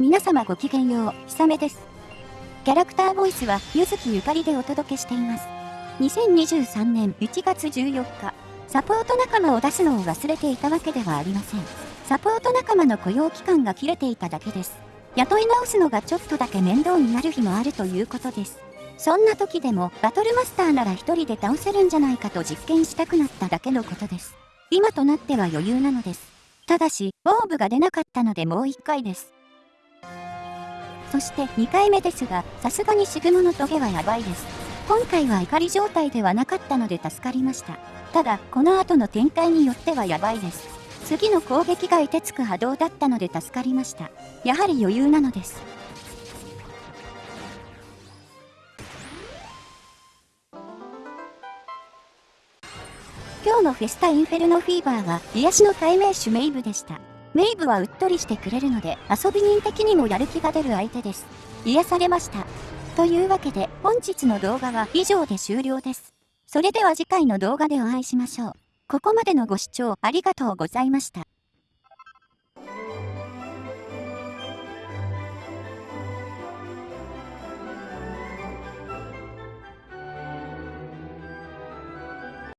皆様ごきげんよう、ひさめです。キャラクターボイスは、ゆずきゆかりでお届けしています。2023年1月14日、サポート仲間を出すのを忘れていたわけではありません。サポート仲間の雇用期間が切れていただけです。雇い直すのがちょっとだけ面倒になる日もあるということです。そんな時でも、バトルマスターなら一人で倒せるんじゃないかと実験したくなっただけのことです。今となっては余裕なのです。ただし、オーブが出なかったのでもう一回です。そして2回目ですが、さすがにシグモのトゲはやばいです。今回は怒り状態ではなかったので助かりました。ただ、この後の展開によってはやばいです。次の攻撃が凍てつく波動だったので助かりました。やはり余裕なのです。今日のフェスタインフェルノフィーバーは癒しの代名詞メイブでした。メイブはうっとりしてくれるので、遊び人的にもやる気が出る相手です。癒されました。というわけで、本日の動画は以上で終了です。それでは次回の動画でお会いしましょう。ここまでのご視聴ありがとうございました。